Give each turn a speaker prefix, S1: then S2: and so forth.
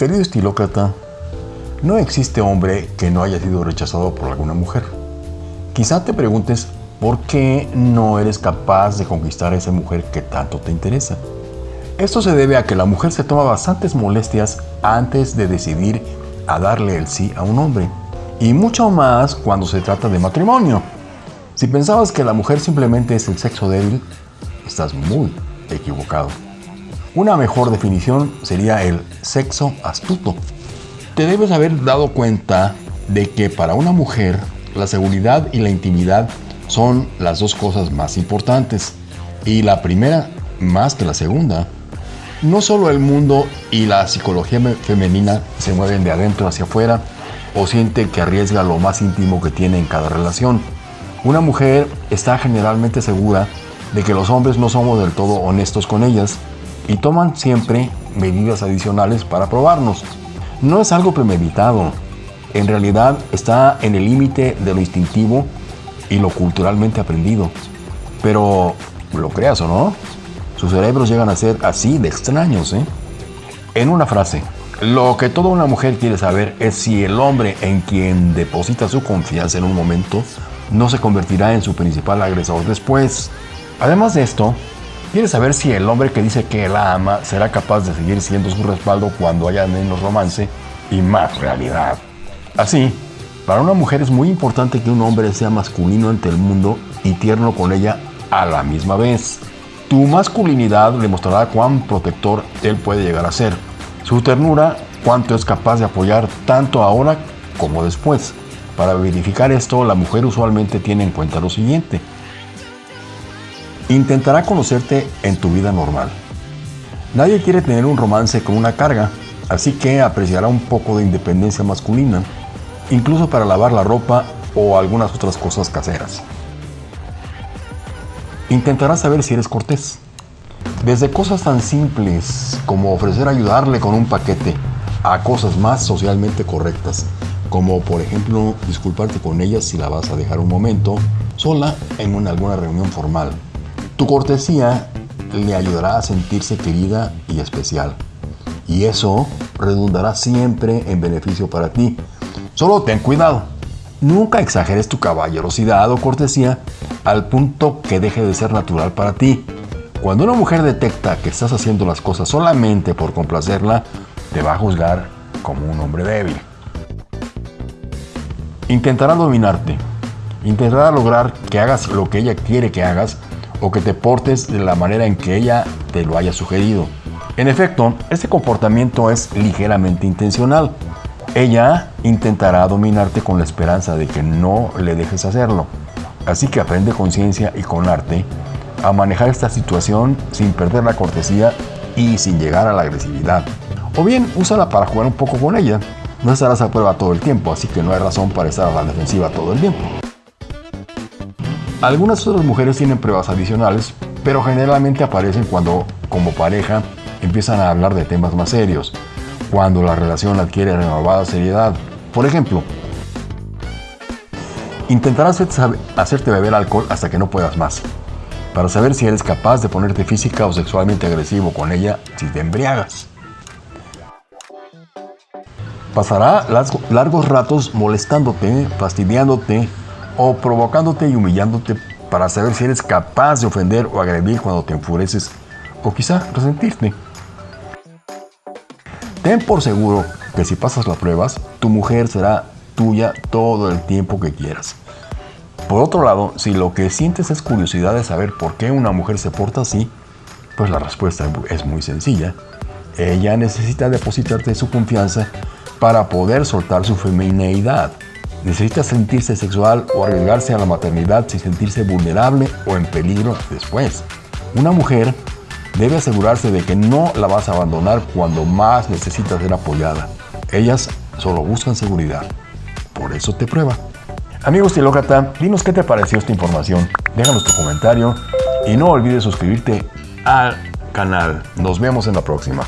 S1: Querido estilócrata, no existe hombre que no haya sido rechazado por alguna mujer. Quizá te preguntes por qué no eres capaz de conquistar a esa mujer que tanto te interesa. Esto se debe a que la mujer se toma bastantes molestias antes de decidir a darle el sí a un hombre. Y mucho más cuando se trata de matrimonio. Si pensabas que la mujer simplemente es el sexo débil, estás muy equivocado. Una mejor definición sería el sexo astuto. Te debes haber dado cuenta de que para una mujer la seguridad y la intimidad son las dos cosas más importantes. Y la primera más que la segunda. No solo el mundo y la psicología femenina se mueven de adentro hacia afuera o siente que arriesga lo más íntimo que tiene en cada relación. Una mujer está generalmente segura de que los hombres no somos del todo honestos con ellas y toman siempre medidas adicionales para probarnos. No es algo premeditado, en realidad está en el límite de lo instintivo y lo culturalmente aprendido. Pero, lo creas o no, sus cerebros llegan a ser así de extraños, ¿eh? En una frase, lo que toda una mujer quiere saber es si el hombre en quien deposita su confianza en un momento no se convertirá en su principal agresor después. Además de esto, quiere saber si el hombre que dice que la ama será capaz de seguir siendo su respaldo cuando haya menos romance y más realidad. Así, para una mujer es muy importante que un hombre sea masculino ante el mundo y tierno con ella a la misma vez. Tu masculinidad demostrará cuán protector él puede llegar a ser. Su ternura, cuánto es capaz de apoyar tanto ahora como después. Para verificar esto, la mujer usualmente tiene en cuenta lo siguiente. Intentará conocerte en tu vida normal. Nadie quiere tener un romance con una carga, así que apreciará un poco de independencia masculina, incluso para lavar la ropa o algunas otras cosas caseras. Intentará saber si eres cortés. Desde cosas tan simples como ofrecer ayudarle con un paquete a cosas más socialmente correctas, como por ejemplo disculparte con ella si la vas a dejar un momento sola en alguna reunión formal. Tu cortesía le ayudará a sentirse querida y especial. Y eso redundará siempre en beneficio para ti. Solo ten cuidado. Nunca exageres tu caballerosidad o cortesía al punto que deje de ser natural para ti. Cuando una mujer detecta que estás haciendo las cosas solamente por complacerla, te va a juzgar como un hombre débil. Intentará dominarte. Intentará lograr que hagas lo que ella quiere que hagas o que te portes de la manera en que ella te lo haya sugerido. En efecto, este comportamiento es ligeramente intencional. Ella intentará dominarte con la esperanza de que no le dejes hacerlo. Así que aprende conciencia y con arte a manejar esta situación sin perder la cortesía y sin llegar a la agresividad. O bien, úsala para jugar un poco con ella. No estarás a prueba todo el tiempo, así que no hay razón para estar a la defensiva todo el tiempo. Algunas otras mujeres tienen pruebas adicionales, pero generalmente aparecen cuando, como pareja, empiezan a hablar de temas más serios, cuando la relación adquiere renovada seriedad. Por ejemplo, Intentará hacerte beber alcohol hasta que no puedas más, para saber si eres capaz de ponerte física o sexualmente agresivo con ella si te embriagas. Pasará largos ratos molestándote, fastidiándote o provocándote y humillándote para saber si eres capaz de ofender o agredir cuando te enfureces o quizá resentirte. Ten por seguro que si pasas las pruebas, tu mujer será tuya todo el tiempo que quieras. Por otro lado, si lo que sientes es curiosidad de saber por qué una mujer se porta así, pues la respuesta es muy sencilla. Ella necesita depositarte su confianza para poder soltar su femineidad. Necesita sentirse sexual o arriesgarse a la maternidad sin sentirse vulnerable o en peligro después. Una mujer debe asegurarse de que no la vas a abandonar cuando más necesita ser apoyada. Ellas solo buscan seguridad. Por eso te prueba. Amigos Tilócrata, dinos qué te pareció esta información. Déjanos tu comentario y no olvides suscribirte al canal. Nos vemos en la próxima.